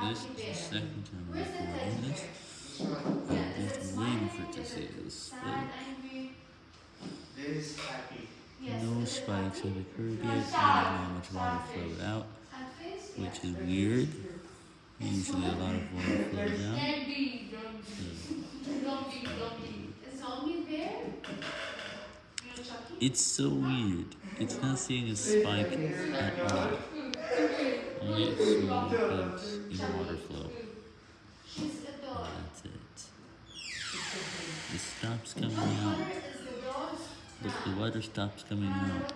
This is the second time I'm recording this. I'm just waiting for it to see this. No spikes have occurred yet, meaning not know how much water flowed out, which is weird. Usually a lot of water flows out. It's so weird. It's not seeing a spike at all. Small peaks in water flow. That's it. It stops coming out. Look, the water stops coming out.